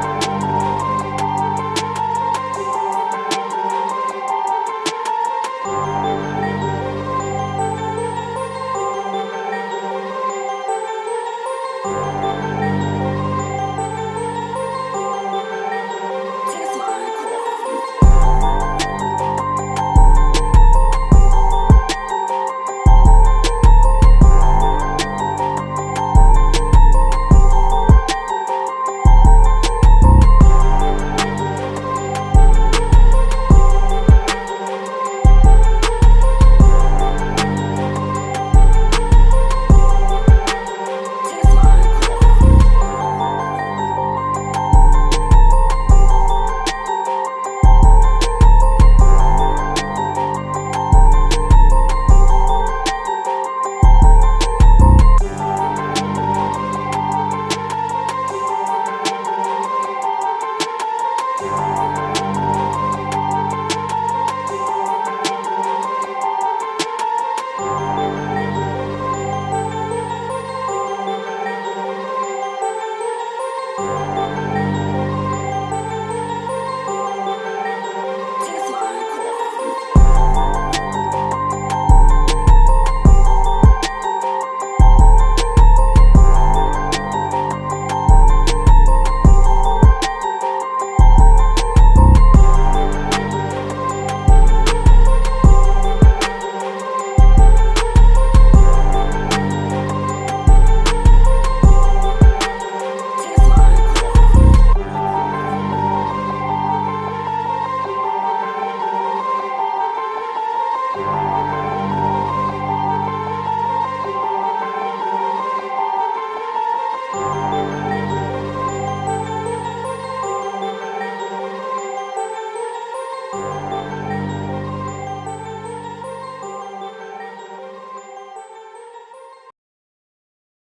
Bye.